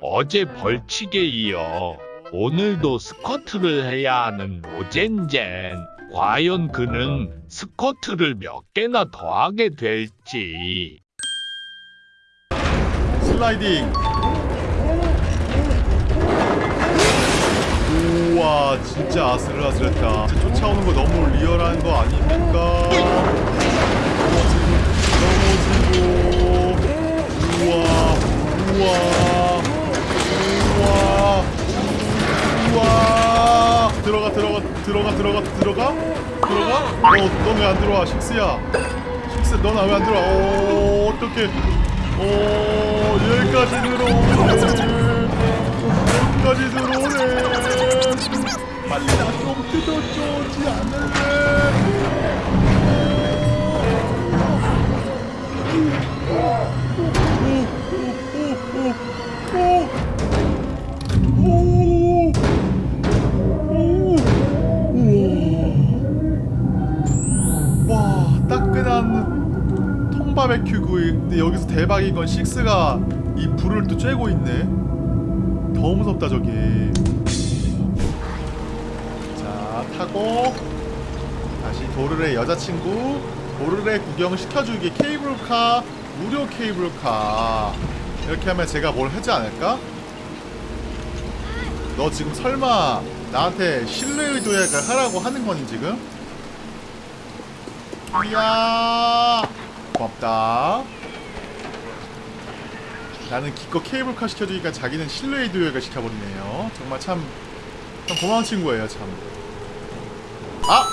어제 벌칙에 이어 오늘도 스쿼트를 해야 하는 로젠젠. 과연 그는 스쿼트를 몇 개나 더 하게 될지. 슬라이딩 우와 진짜 아슬아슬했다 쫓아오는 거 너무 리얼한 거 아닙니까 들어가 들어가 들어가? 들어가? 어넌 왜 안 들어와 식스야? 식스 넌 왜 안 들어와? 오 어떡해. 오 여기까지 들어오네 여기까지 들어오네 빨리 나좀 뜯어줘지 않을래 바베큐 구이. 근데 여기서 대박인 건 식스가 이 불을 또 쬐고 있네. 더 무섭다 저기. 자 타고 다시 도르의 여자친구 도르의 구경 시켜주기 케이블카 무료 케이블카. 이렇게 하면 제가 뭘 하지 않을까? 너 지금 설마 나한테 신뢰의 도약을 하라고 하는 거니 지금? 이야 고맙다. 나는 기껏 케이블카 시켜주니까 자기는 실내의 도약을 시켜버리네요. 정말 참, 참 고마운 친구예요 참. 아!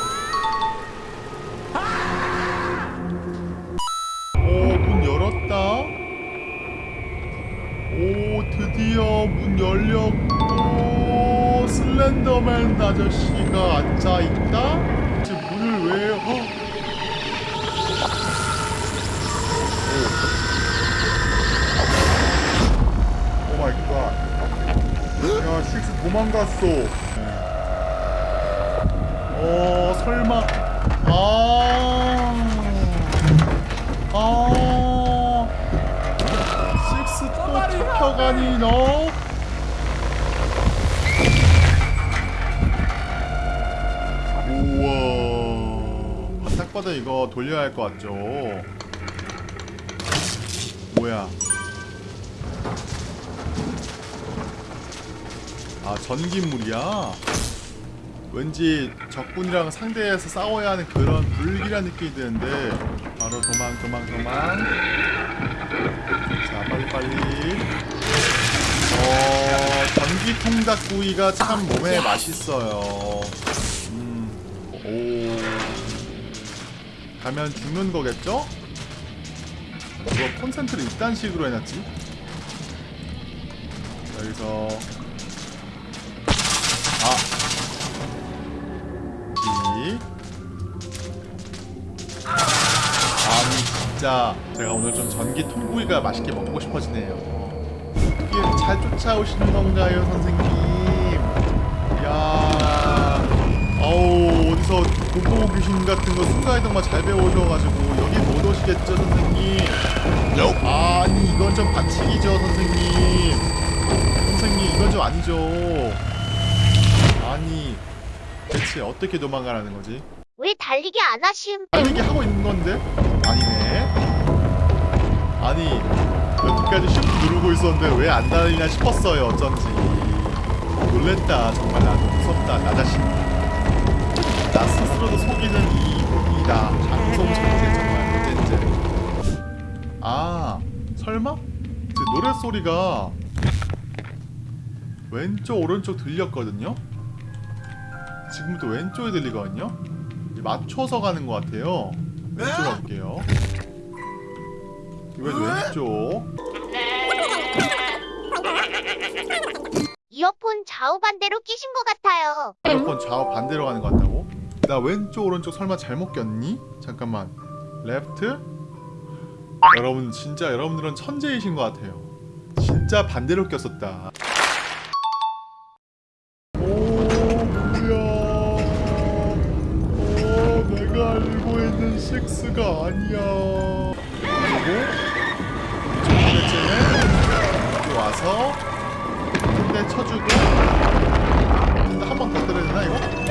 오문 열었다. 오 드디어 문 열렸고 슬렌더맨 아저씨가 앉아있다. 지금 문을 왜 어? 오 마이 갓. 야, 식스 도망갔어. 어, 설마. 아. 아. 식스 또 잡혀가니, 너? 우와. 딱 봐도 이거 돌려야 할 것 같죠? 뭐야? 아 전기물이야? 왠지 적군이랑 상대해서 싸워야 하는 그런 불길한 느낌이 드는데. 바로 도망 도망 도망. 자 빨리빨리. 어 전기 통닭구이가 참 몸에 맛있어요. 음 오. 가면 죽는 거겠죠? 이거 콘센트를 이딴 식으로 해놨지? 여기서 진짜 제가 오늘 좀 전기 통구이가 맛있게 먹고 싶어지네요. 어떻게 잘 쫓아오시는 건가요, 선생님? 야, 어우 어디서 공포 귀신 같은 거 순간이동만 잘 배우셔가지고 여기 못 오시겠죠, 선생님? 아니 이건 좀 반칙이죠, 선생님. 선생님 이건 좀 아니죠. 아니 대체 어떻게 도망가라는 거지? 왜 달리기 안 하심? 달리기 하고 있는 건데? 아니네. 아니 여기까지 쉬프트 누르고 있었는데 왜 안 달리나 싶었어요 어쩐지. 놀랬다 정말 나도 무섭다 나 자신. 나 스스로도 속이는 이 이다 방송 천재 정말 어젠제. 아 설마? 제 노래 소리가 왼쪽 오른쪽 들렸거든요. 지금부터 왼쪽에 들리거든요. 맞춰서 가는 것 같아요. 왼쪽 갈게요. 이번엔 왼쪽. 이어폰 좌우 반대로 끼신 것 같아요. 이어폰 좌우 반대로 가는 것 같다고? 나 왼쪽 오른쪽 설마 잘못 꼈니? 잠깐만. 레프트? 여러분 진짜 여러분들은 천재이신 것 같아요. 진짜 반대로 꼈었다. 있는 식스가 아니야. 그리고 이쪽 와서 한대 쳐주고 한 번 더 때려야 되나 이거?